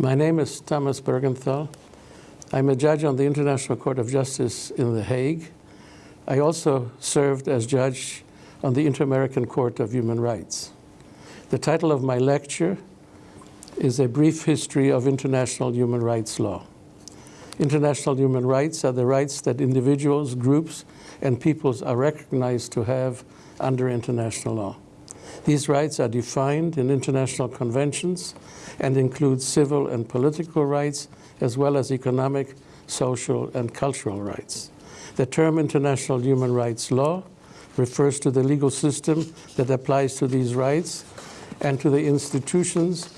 My name is Thomas Buergenthal. I'm a judge on the International Court of Justice in The Hague. I also served as judge on the Inter-American Court of Human Rights. The title of my lecture is A Brief History of International Human Rights Law. International human rights are the rights that individuals, groups, and peoples are recognized to have under international law. These rights are defined in international conventions and include civil and political rights, as well as economic, social, and cultural rights. The term international human rights law refers to the legal system that applies to these rights and to the institutions